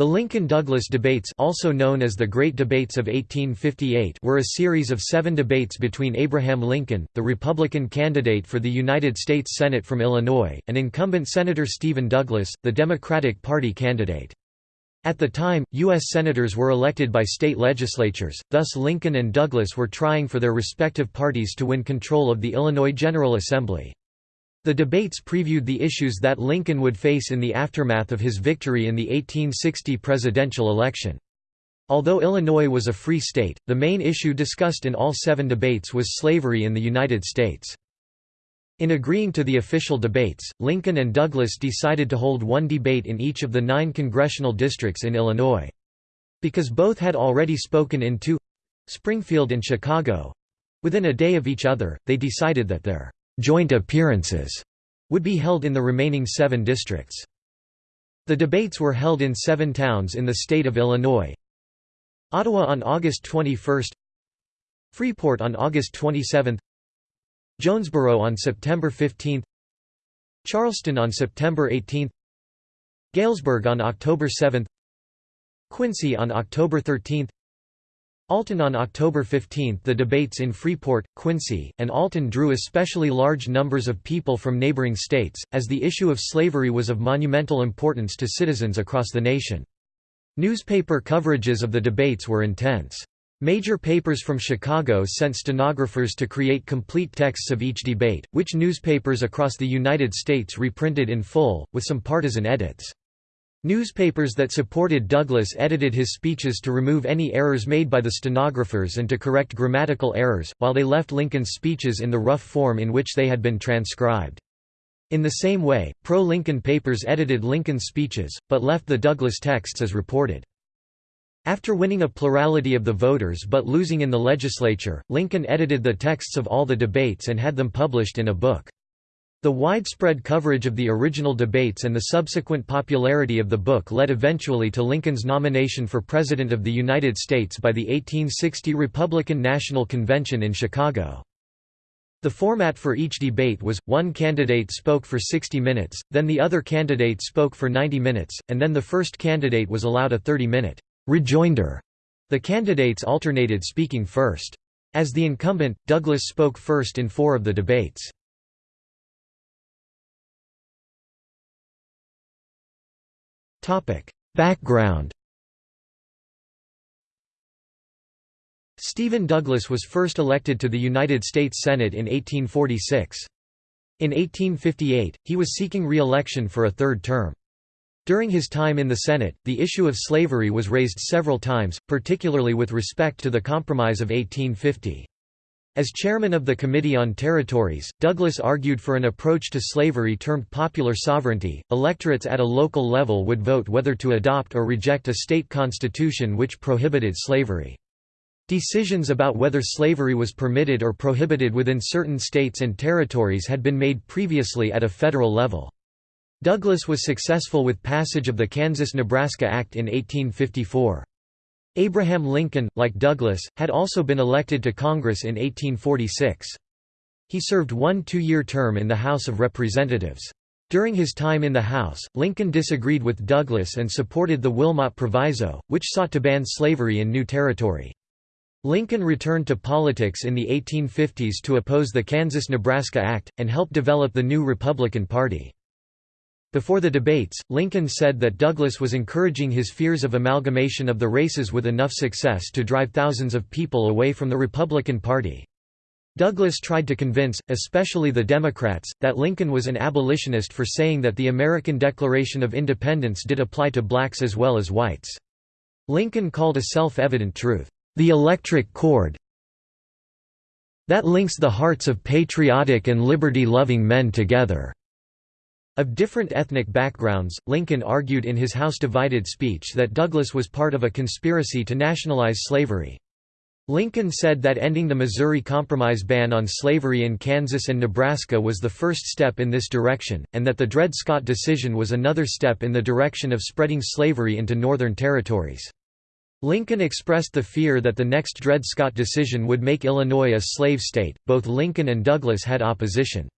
The Lincoln-Douglas debates also known as the Great Debates of 1858 were a series of seven debates between Abraham Lincoln, the Republican candidate for the United States Senate from Illinois, and incumbent Senator Stephen Douglas, the Democratic Party candidate. At the time, U.S. Senators were elected by state legislatures, thus Lincoln and Douglas were trying for their respective parties to win control of the Illinois General Assembly. The debates previewed the issues that Lincoln would face in the aftermath of his victory in the 1860 presidential election. Although Illinois was a free state, the main issue discussed in all seven debates was slavery in the United States. In agreeing to the official debates, Lincoln and Douglas decided to hold one debate in each of the nine congressional districts in Illinois. Because both had already spoken in two—Springfield and Chicago—within a day of each other, they decided that their joint appearances would be held in the remaining seven districts. The debates were held in seven towns in the state of Illinois Ottawa on August 21 Freeport on August 27 Jonesboro on September 15 Charleston on September 18 Galesburg on October 7 Quincy on October 13 Alton on October 15 The debates in Freeport, Quincy, and Alton drew especially large numbers of people from neighboring states, as the issue of slavery was of monumental importance to citizens across the nation. Newspaper coverages of the debates were intense. Major papers from Chicago sent stenographers to create complete texts of each debate, which newspapers across the United States reprinted in full, with some partisan edits. Newspapers that supported Douglas edited his speeches to remove any errors made by the stenographers and to correct grammatical errors, while they left Lincoln's speeches in the rough form in which they had been transcribed. In the same way, pro-Lincoln papers edited Lincoln's speeches, but left the Douglas texts as reported. After winning a plurality of the voters but losing in the legislature, Lincoln edited the texts of all the debates and had them published in a book. The widespread coverage of the original debates and the subsequent popularity of the book led eventually to Lincoln's nomination for President of the United States by the 1860 Republican National Convention in Chicago. The format for each debate was, one candidate spoke for 60 minutes, then the other candidate spoke for 90 minutes, and then the first candidate was allowed a 30-minute rejoinder. The candidates alternated speaking first. As the incumbent, Douglas spoke first in four of the debates. Background Stephen Douglas was first elected to the United States Senate in 1846. In 1858, he was seeking re-election for a third term. During his time in the Senate, the issue of slavery was raised several times, particularly with respect to the Compromise of 1850. As chairman of the Committee on Territories, Douglas argued for an approach to slavery termed popular sovereignty. Electorates at a local level would vote whether to adopt or reject a state constitution which prohibited slavery. Decisions about whether slavery was permitted or prohibited within certain states and territories had been made previously at a federal level. Douglas was successful with passage of the Kansas–Nebraska Act in 1854. Abraham Lincoln, like Douglas, had also been elected to Congress in 1846. He served one two-year term in the House of Representatives. During his time in the House, Lincoln disagreed with Douglas and supported the Wilmot Proviso, which sought to ban slavery in new territory. Lincoln returned to politics in the 1850s to oppose the Kansas–Nebraska Act, and help develop the new Republican Party. Before the debates, Lincoln said that Douglas was encouraging his fears of amalgamation of the races with enough success to drive thousands of people away from the Republican Party. Douglas tried to convince, especially the Democrats, that Lincoln was an abolitionist for saying that the American Declaration of Independence did apply to blacks as well as whites. Lincoln called a self-evident truth, "...the electric cord that links the hearts of patriotic and liberty-loving men together." Of different ethnic backgrounds, Lincoln argued in his House Divided speech that Douglas was part of a conspiracy to nationalize slavery. Lincoln said that ending the Missouri Compromise ban on slavery in Kansas and Nebraska was the first step in this direction, and that the Dred Scott decision was another step in the direction of spreading slavery into northern territories. Lincoln expressed the fear that the next Dred Scott decision would make Illinois a slave state. Both Lincoln and Douglas had opposition.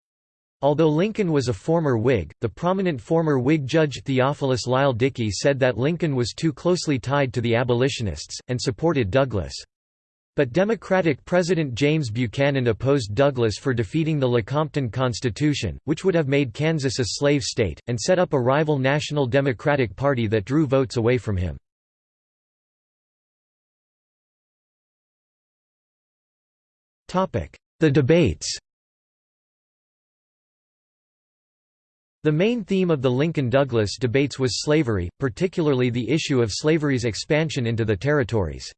Although Lincoln was a former Whig, the prominent former Whig judge Theophilus Lyle Dickey said that Lincoln was too closely tied to the abolitionists, and supported Douglas. But Democratic President James Buchanan opposed Douglas for defeating the Lecompton Constitution, which would have made Kansas a slave state, and set up a rival National Democratic Party that drew votes away from him. The debates The main theme of the Lincoln-Douglas debates was slavery, particularly the issue of slavery's expansion into the territories.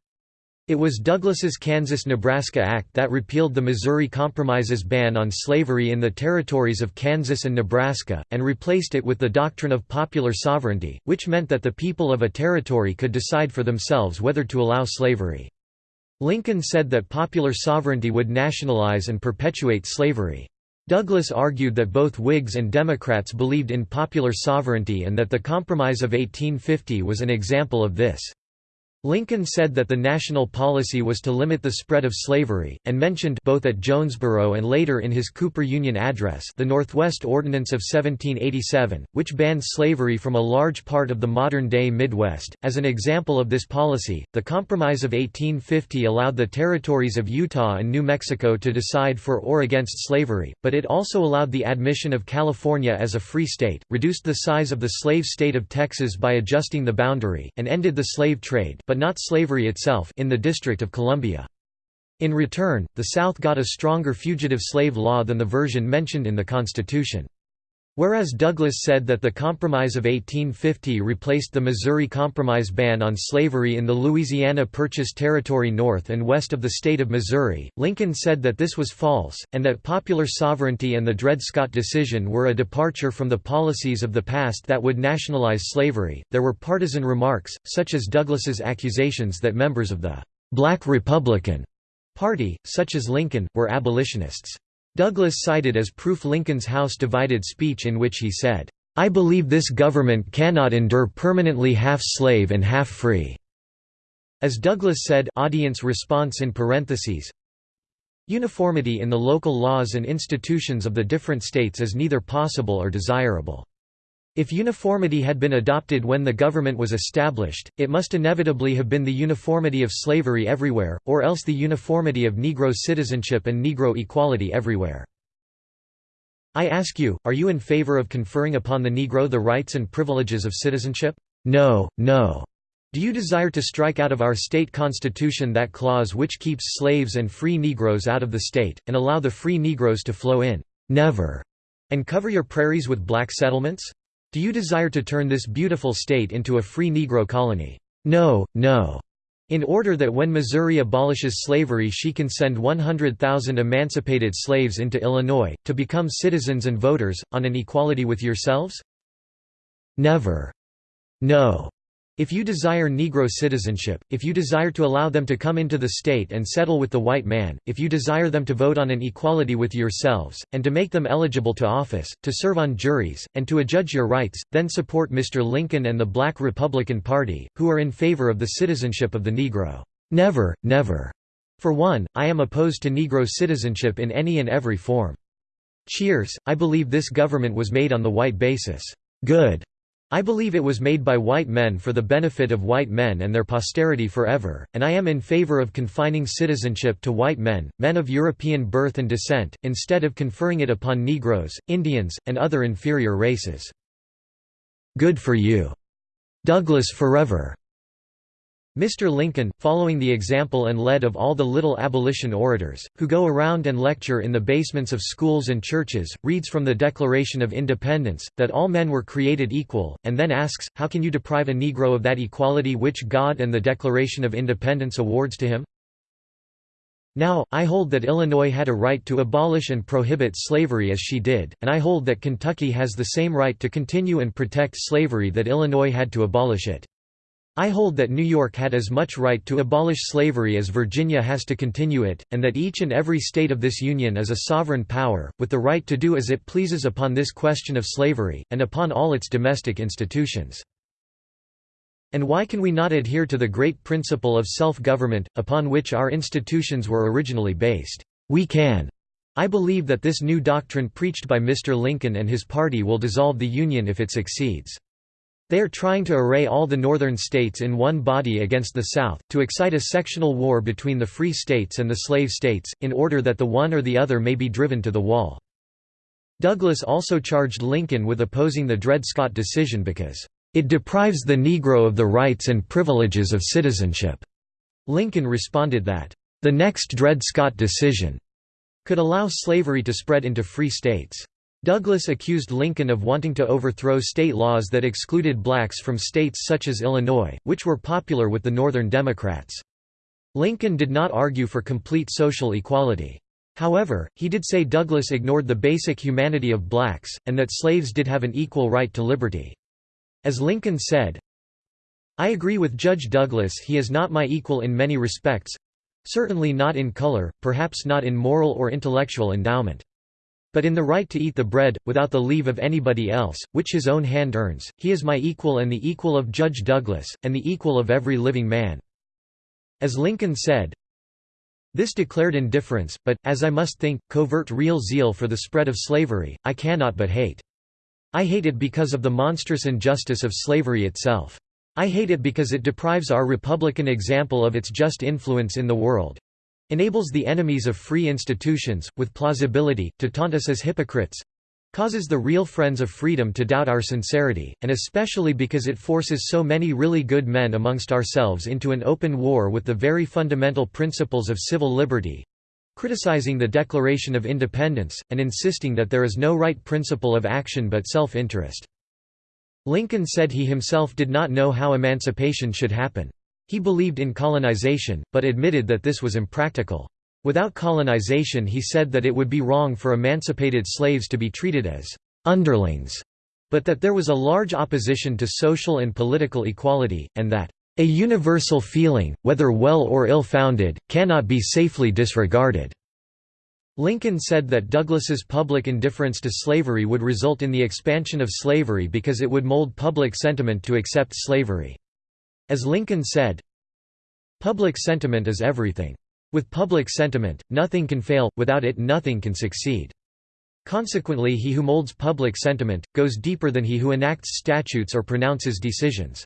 It was Douglas's Kansas–Nebraska Act that repealed the Missouri Compromise's ban on slavery in the territories of Kansas and Nebraska, and replaced it with the doctrine of popular sovereignty, which meant that the people of a territory could decide for themselves whether to allow slavery. Lincoln said that popular sovereignty would nationalize and perpetuate slavery. Douglas argued that both Whigs and Democrats believed in popular sovereignty and that the Compromise of 1850 was an example of this. Lincoln said that the national policy was to limit the spread of slavery, and mentioned both at Jonesboro and later in his Cooper Union Address the Northwest Ordinance of 1787, which banned slavery from a large part of the modern-day Midwest. As an example of this policy, the Compromise of 1850 allowed the territories of Utah and New Mexico to decide for or against slavery, but it also allowed the admission of California as a free state, reduced the size of the slave state of Texas by adjusting the boundary, and ended the slave trade but but not slavery itself in the District of Columbia. In return, the South got a stronger fugitive slave law than the version mentioned in the Constitution. Whereas Douglas said that the Compromise of 1850 replaced the Missouri Compromise ban on slavery in the Louisiana Purchase territory north and west of the state of Missouri, Lincoln said that this was false, and that popular sovereignty and the Dred Scott decision were a departure from the policies of the past that would nationalize slavery. There were partisan remarks, such as Douglas's accusations that members of the Black Republican Party, such as Lincoln, were abolitionists. Douglas cited as proof Lincoln's House-divided speech in which he said, "'I believe this government cannot endure permanently half-slave and half-free." As Douglas said audience response in parentheses, Uniformity in the local laws and institutions of the different states is neither possible or desirable. If uniformity had been adopted when the government was established, it must inevitably have been the uniformity of slavery everywhere, or else the uniformity of Negro citizenship and Negro equality everywhere. I ask you, are you in favor of conferring upon the Negro the rights and privileges of citizenship? No, no. Do you desire to strike out of our state constitution that clause which keeps slaves and free Negroes out of the state, and allow the free Negroes to flow in? Never. And cover your prairies with black settlements? Do you desire to turn this beautiful state into a free Negro colony? No, no. In order that when Missouri abolishes slavery she can send 100,000 emancipated slaves into Illinois, to become citizens and voters, on an equality with yourselves? Never. No. If you desire Negro citizenship, if you desire to allow them to come into the state and settle with the white man, if you desire them to vote on an equality with yourselves, and to make them eligible to office, to serve on juries, and to adjudge your rights, then support Mr. Lincoln and the Black Republican Party, who are in favor of the citizenship of the Negro. Never, never. For one, I am opposed to Negro citizenship in any and every form. Cheers, I believe this government was made on the white basis. Good. I believe it was made by white men for the benefit of white men and their posterity forever, and I am in favor of confining citizenship to white men, men of European birth and descent, instead of conferring it upon Negroes, Indians, and other inferior races. Good for you. Douglas forever. Mr. Lincoln, following the example and lead of all the little abolition orators, who go around and lecture in the basements of schools and churches, reads from the Declaration of Independence, that all men were created equal, and then asks, how can you deprive a Negro of that equality which God and the Declaration of Independence awards to him? Now, I hold that Illinois had a right to abolish and prohibit slavery as she did, and I hold that Kentucky has the same right to continue and protect slavery that Illinois had to abolish it. I hold that New York had as much right to abolish slavery as Virginia has to continue it, and that each and every state of this Union is a sovereign power, with the right to do as it pleases upon this question of slavery, and upon all its domestic institutions. And why can we not adhere to the great principle of self-government, upon which our institutions were originally based? We can. I believe that this new doctrine preached by Mr. Lincoln and his party will dissolve the Union if it succeeds. They are trying to array all the northern states in one body against the South, to excite a sectional war between the free states and the slave states, in order that the one or the other may be driven to the wall. Douglas also charged Lincoln with opposing the Dred Scott decision because, "...it deprives the Negro of the rights and privileges of citizenship." Lincoln responded that, "...the next Dred Scott decision," could allow slavery to spread into free states. Douglas accused Lincoln of wanting to overthrow state laws that excluded blacks from states such as Illinois, which were popular with the Northern Democrats. Lincoln did not argue for complete social equality. However, he did say Douglas ignored the basic humanity of blacks, and that slaves did have an equal right to liberty. As Lincoln said, I agree with Judge Douglas he is not my equal in many respects—certainly not in color, perhaps not in moral or intellectual endowment. But in the right to eat the bread, without the leave of anybody else, which his own hand earns, he is my equal and the equal of Judge Douglas, and the equal of every living man." As Lincoln said, this declared indifference, but, as I must think, covert real zeal for the spread of slavery, I cannot but hate. I hate it because of the monstrous injustice of slavery itself. I hate it because it deprives our republican example of its just influence in the world, enables the enemies of free institutions, with plausibility, to taunt us as hypocrites causes the real friends of freedom to doubt our sincerity, and especially because it forces so many really good men amongst ourselves into an open war with the very fundamental principles of civil liberty criticizing the Declaration of Independence, and insisting that there is no right principle of action but self-interest. Lincoln said he himself did not know how emancipation should happen. He believed in colonization, but admitted that this was impractical. Without colonization he said that it would be wrong for emancipated slaves to be treated as underlings, but that there was a large opposition to social and political equality, and that a universal feeling, whether well or ill-founded, cannot be safely disregarded." Lincoln said that Douglas's public indifference to slavery would result in the expansion of slavery because it would mold public sentiment to accept slavery. As Lincoln said, Public sentiment is everything. With public sentiment, nothing can fail, without it nothing can succeed. Consequently he who molds public sentiment, goes deeper than he who enacts statutes or pronounces decisions.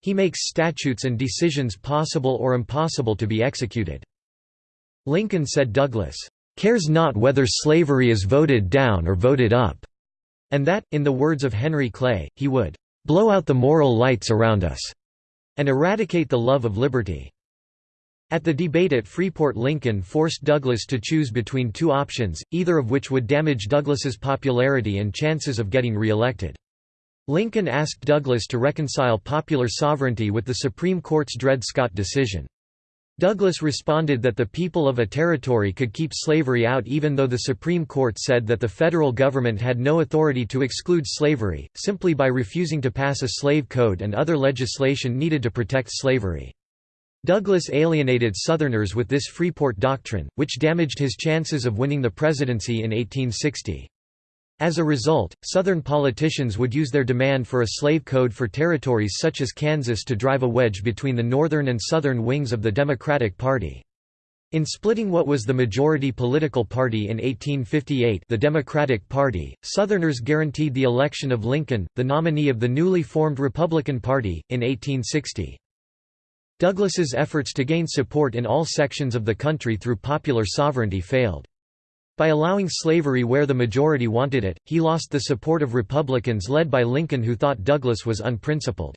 He makes statutes and decisions possible or impossible to be executed. Lincoln said Douglas, "...cares not whether slavery is voted down or voted up," and that, in the words of Henry Clay, he would, "...blow out the moral lights around us." And eradicate the love of liberty. At the debate at Freeport Lincoln forced Douglas to choose between two options, either of which would damage Douglas's popularity and chances of getting re-elected. Lincoln asked Douglas to reconcile popular sovereignty with the Supreme Court's Dred Scott decision. Douglas responded that the people of a territory could keep slavery out even though the Supreme Court said that the federal government had no authority to exclude slavery, simply by refusing to pass a slave code and other legislation needed to protect slavery. Douglas alienated Southerners with this Freeport Doctrine, which damaged his chances of winning the presidency in 1860. As a result, Southern politicians would use their demand for a slave code for territories such as Kansas to drive a wedge between the northern and southern wings of the Democratic Party. In splitting what was the majority political party in 1858 the Democratic Party, Southerners guaranteed the election of Lincoln, the nominee of the newly formed Republican Party, in 1860. Douglas's efforts to gain support in all sections of the country through popular sovereignty failed. By allowing slavery where the majority wanted it, he lost the support of Republicans led by Lincoln who thought Douglas was unprincipled.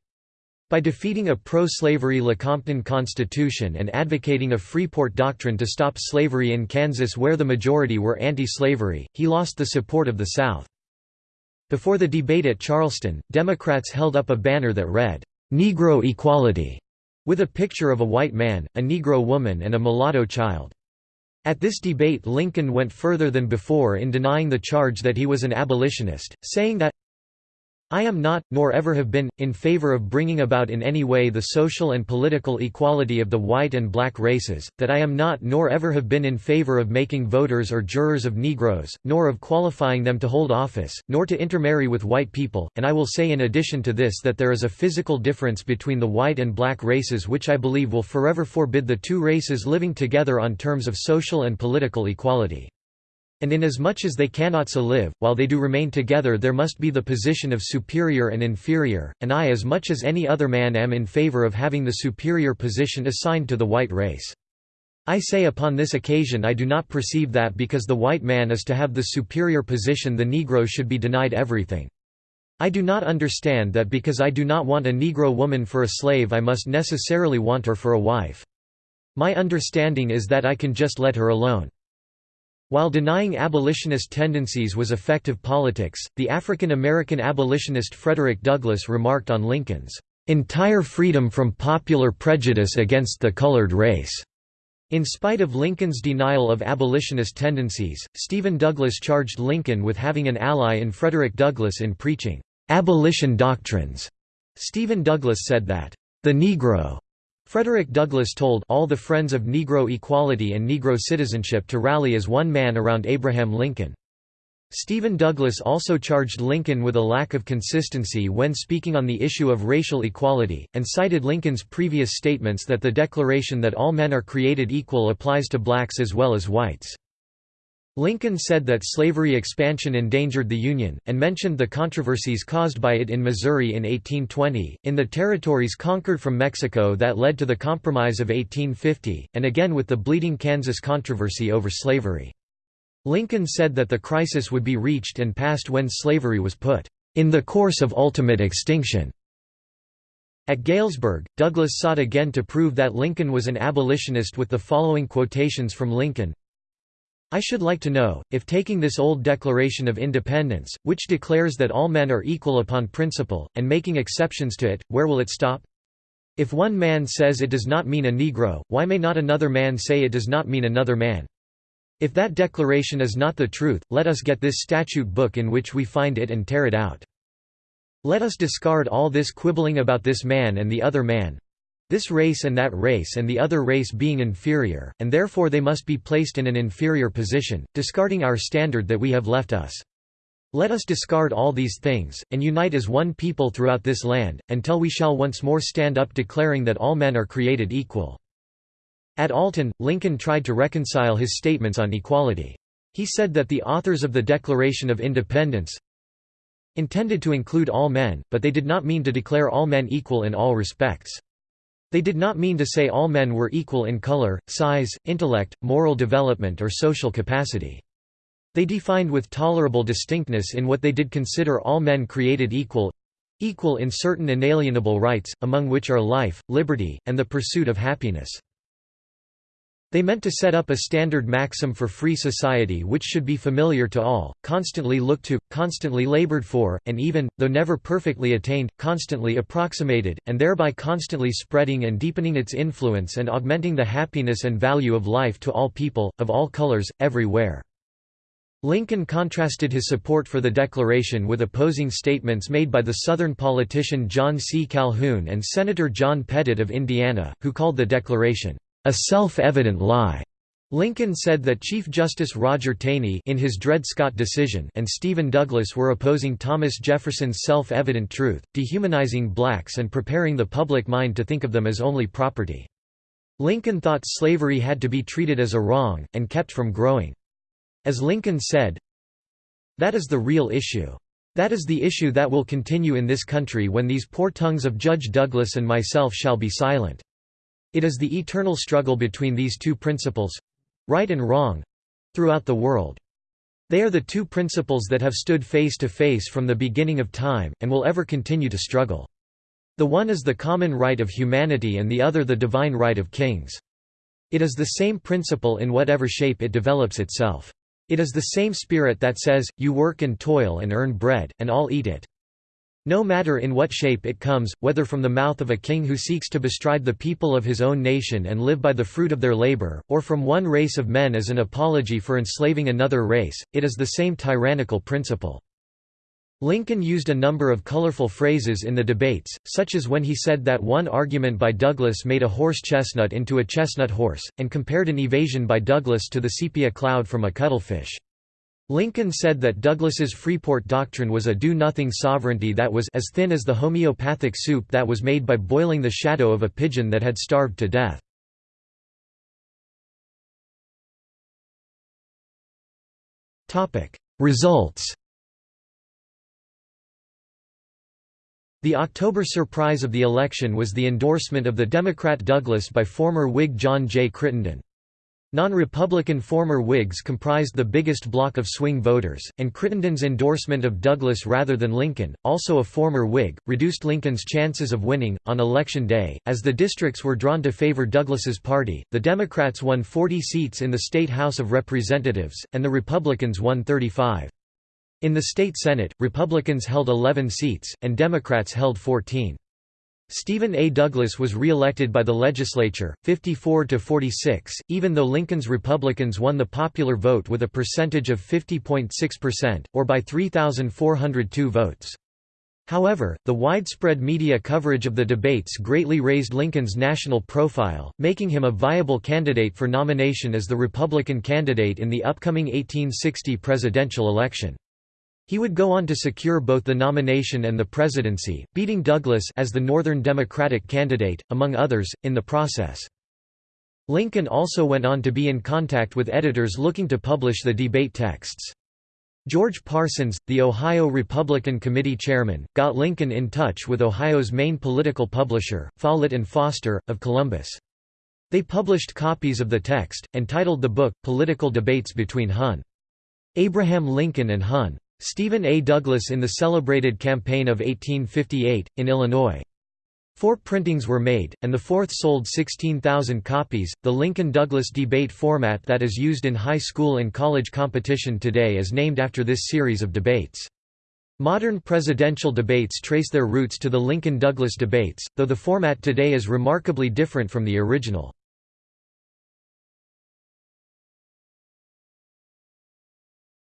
By defeating a pro-slavery Lecompton Constitution and advocating a Freeport Doctrine to stop slavery in Kansas where the majority were anti-slavery, he lost the support of the South. Before the debate at Charleston, Democrats held up a banner that read, "'Negro Equality' with a picture of a white man, a Negro woman and a mulatto child. At this debate Lincoln went further than before in denying the charge that he was an abolitionist, saying that I am not, nor ever have been, in favor of bringing about in any way the social and political equality of the white and black races, that I am not nor ever have been in favor of making voters or jurors of Negroes, nor of qualifying them to hold office, nor to intermarry with white people, and I will say in addition to this that there is a physical difference between the white and black races which I believe will forever forbid the two races living together on terms of social and political equality. And inasmuch as they cannot so live, while they do remain together there must be the position of superior and inferior, and I as much as any other man am in favor of having the superior position assigned to the white race. I say upon this occasion I do not perceive that because the white man is to have the superior position the Negro should be denied everything. I do not understand that because I do not want a Negro woman for a slave I must necessarily want her for a wife. My understanding is that I can just let her alone. While denying abolitionist tendencies was effective politics, the African American abolitionist Frederick Douglass remarked on Lincoln's entire freedom from popular prejudice against the colored race. In spite of Lincoln's denial of abolitionist tendencies, Stephen Douglas charged Lincoln with having an ally in Frederick Douglass in preaching abolition doctrines. Stephen Douglas said that the Negro Frederick Douglass told all the friends of Negro equality and Negro citizenship to rally as one man around Abraham Lincoln. Stephen Douglas also charged Lincoln with a lack of consistency when speaking on the issue of racial equality, and cited Lincoln's previous statements that the declaration that all men are created equal applies to blacks as well as whites. Lincoln said that slavery expansion endangered the Union, and mentioned the controversies caused by it in Missouri in 1820, in the territories conquered from Mexico that led to the Compromise of 1850, and again with the Bleeding Kansas controversy over slavery. Lincoln said that the crisis would be reached and passed when slavery was put in the course of ultimate extinction. At Galesburg, Douglas sought again to prove that Lincoln was an abolitionist with the following quotations from Lincoln I should like to know, if taking this old Declaration of Independence, which declares that all men are equal upon principle, and making exceptions to it, where will it stop? If one man says it does not mean a Negro, why may not another man say it does not mean another man? If that declaration is not the truth, let us get this statute book in which we find it and tear it out. Let us discard all this quibbling about this man and the other man, this race and that race and the other race being inferior, and therefore they must be placed in an inferior position, discarding our standard that we have left us. Let us discard all these things, and unite as one people throughout this land, until we shall once more stand up declaring that all men are created equal." At Alton, Lincoln tried to reconcile his statements on equality. He said that the authors of the Declaration of Independence intended to include all men, but they did not mean to declare all men equal in all respects. They did not mean to say all men were equal in color, size, intellect, moral development or social capacity. They defined with tolerable distinctness in what they did consider all men created equal—equal in certain inalienable rights, among which are life, liberty, and the pursuit of happiness. They meant to set up a standard maxim for free society which should be familiar to all, constantly looked to, constantly labored for, and even, though never perfectly attained, constantly approximated, and thereby constantly spreading and deepening its influence and augmenting the happiness and value of life to all people, of all colors, everywhere. Lincoln contrasted his support for the Declaration with opposing statements made by the Southern politician John C. Calhoun and Senator John Pettit of Indiana, who called the Declaration, a self-evident lie. Lincoln said that Chief Justice Roger Taney in his Dred Scott decision and Stephen Douglas were opposing Thomas Jefferson's self-evident truth, dehumanizing blacks and preparing the public mind to think of them as only property. Lincoln thought slavery had to be treated as a wrong, and kept from growing. As Lincoln said, That is the real issue. That is the issue that will continue in this country when these poor tongues of Judge Douglas and myself shall be silent. It is the eternal struggle between these two principles—right and wrong—throughout the world. They are the two principles that have stood face to face from the beginning of time, and will ever continue to struggle. The one is the common right of humanity and the other the divine right of kings. It is the same principle in whatever shape it develops itself. It is the same spirit that says, you work and toil and earn bread, and I'll eat it. No matter in what shape it comes, whether from the mouth of a king who seeks to bestride the people of his own nation and live by the fruit of their labor, or from one race of men as an apology for enslaving another race, it is the same tyrannical principle. Lincoln used a number of colorful phrases in the debates, such as when he said that one argument by Douglas made a horse chestnut into a chestnut horse, and compared an evasion by Douglas to the sepia cloud from a cuttlefish. Lincoln said that Douglas's Freeport doctrine was a do-nothing sovereignty that was as thin as the homeopathic soup that was made by boiling the shadow of a pigeon that had starved to death. Results The October surprise of the election was the endorsement of the Democrat Douglas by former Whig John J. Crittenden. Non-Republican former Whigs comprised the biggest block of swing voters, and Crittenden's endorsement of Douglas rather than Lincoln, also a former Whig, reduced Lincoln's chances of winning. On election day, as the districts were drawn to favor Douglas's party, the Democrats won 40 seats in the state House of Representatives, and the Republicans won 35. In the state Senate, Republicans held 11 seats, and Democrats held 14. Stephen A. Douglas was re-elected by the legislature, 54 to 46, even though Lincoln's Republicans won the popular vote with a percentage of 50.6%, or by 3,402 votes. However, the widespread media coverage of the debates greatly raised Lincoln's national profile, making him a viable candidate for nomination as the Republican candidate in the upcoming 1860 presidential election. He would go on to secure both the nomination and the presidency, beating Douglas as the Northern Democratic candidate, among others, in the process. Lincoln also went on to be in contact with editors looking to publish the debate texts. George Parsons, the Ohio Republican Committee chairman, got Lincoln in touch with Ohio's main political publisher, Follett and Foster, of Columbus. They published copies of the text, and titled the book, Political Debates Between Hun. Abraham Lincoln and Hun. Stephen A. Douglas in the celebrated campaign of 1858, in Illinois. Four printings were made, and the fourth sold 16,000 copies. The Lincoln Douglas debate format that is used in high school and college competition today is named after this series of debates. Modern presidential debates trace their roots to the Lincoln Douglas debates, though the format today is remarkably different from the original.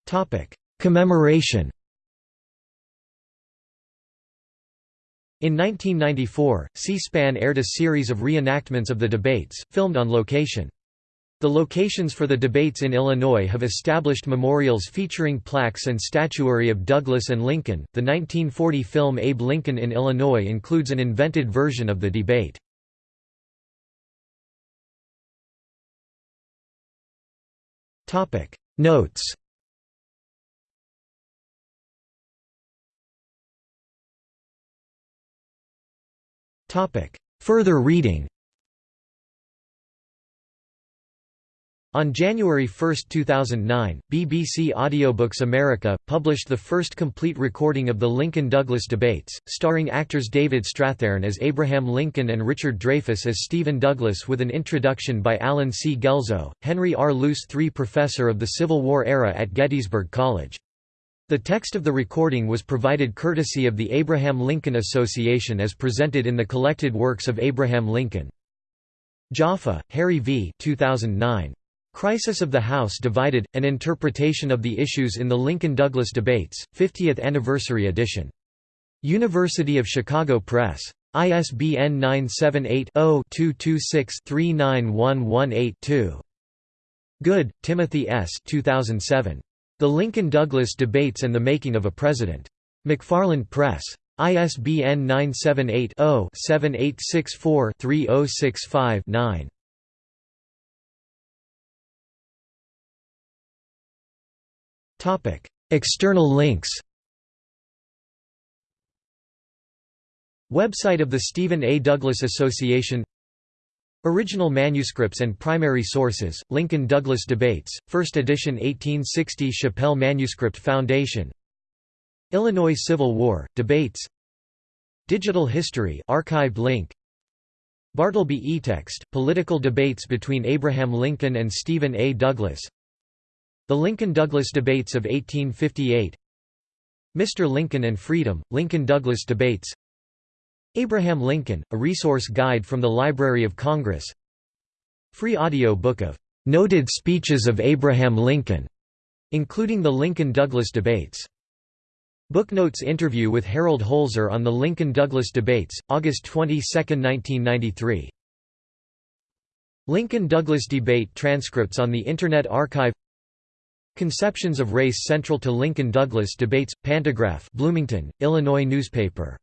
Topic: Commemoration In 1994, C-SPAN aired a series of reenactments of the debates, filmed on location. The locations for the debates in Illinois have established memorials featuring plaques and statuary of Douglas and Lincoln. The 1940 film Abe Lincoln in Illinois includes an invented version of the debate. Topic Notes Further reading On January 1, 2009, BBC Audiobooks America, published the first complete recording of the Lincoln-Douglas debates, starring actors David Strathairn as Abraham Lincoln and Richard Dreyfuss as Stephen Douglas with an introduction by Allen C. Guelzo, Henry R. Luce III Professor of the Civil War era at Gettysburg College. The text of the recording was provided courtesy of the Abraham Lincoln Association as presented in the collected works of Abraham Lincoln. Jaffa, Harry V. 2009. Crisis of the House Divided, An Interpretation of the Issues in the Lincoln-Douglas Debates, 50th Anniversary Edition. University of Chicago Press. ISBN 978-0-226-39118-2. Good, Timothy S. 2007. The Lincoln-Douglas Debates and the Making of a President. McFarland Press. ISBN 978-0-7864-3065-9. External links Website of the Stephen A. Douglas Association Original manuscripts and primary sources, Lincoln-Douglas Debates, 1st edition 1860 Shapell Manuscript Foundation. Illinois Civil War, Debates. Digital History archived link. Bartleby eText, Political Debates between Abraham Lincoln and Stephen A. Douglas. The Lincoln-Douglas Debates of 1858 Mr. Lincoln and Freedom, Lincoln-Douglas Debates Abraham Lincoln, a resource guide from the Library of Congress Free audio book of "'Noted Speeches of Abraham Lincoln' including the Lincoln-Douglas debates. Booknotes interview with Harold Holzer on the Lincoln-Douglas debates, August 22, 1993. Lincoln-Douglas debate transcripts on the Internet Archive Conceptions of Race Central to Lincoln-Douglas Debates, Pantagraph Bloomington, Illinois newspaper